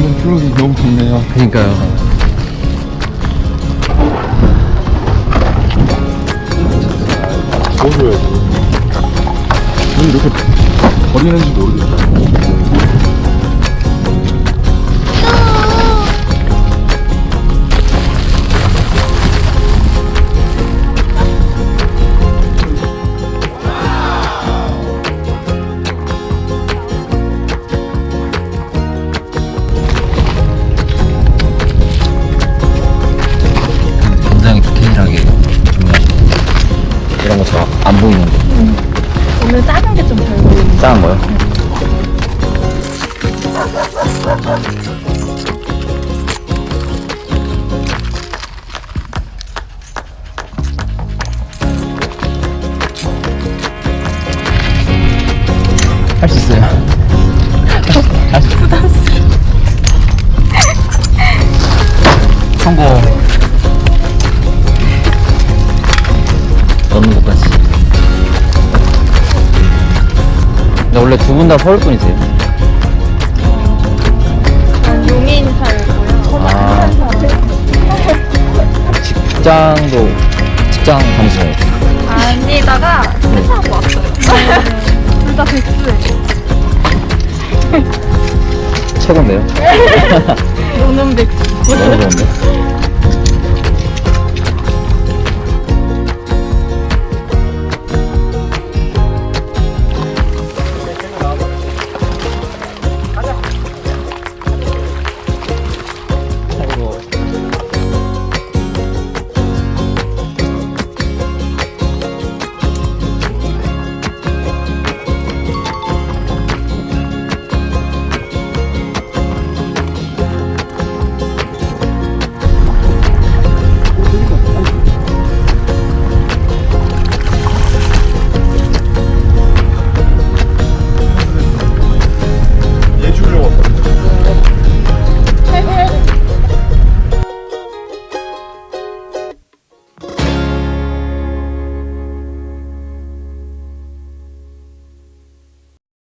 트럭이 너무 좋네요. 그니까요. 넣어줘야지. 왜 이렇게 버리는지 모르겠다. 안 보이는데. 오늘 작은 게 좀잘 보이네. 작은 거요? 할수 있어요. 할수 있어요. 성공. 넣는 것까지. 근데 원래 두 분 다 서울 분이세요? 난 용인 살고요. 아. 직장도 직장 다니시나요? 아니다가 회사하고 왔어요. 둘다 백수예요. 최고인데요? 노는 백수. 너무 좋은데?